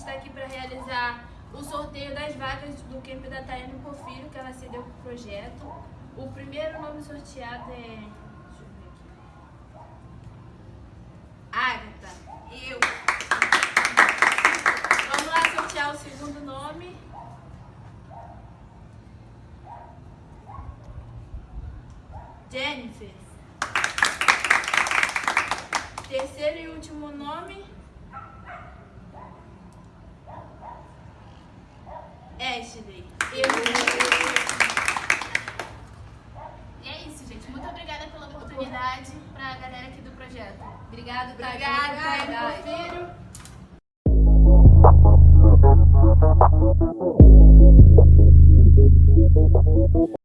está aqui para realizar o sorteio das vagas do Camp da Tayane Porfírio, que ela cedeu para o projeto. O primeiro nome sorteado é... Agatha. Eu. Vamos lá sortear o segundo nome. Jennifer. Terceiro e último nome. Ashley. E é isso, gente. Muito obrigada pela oportunidade para a galera aqui do projeto. Obrigada, Thay. Obrigada, Obrigada.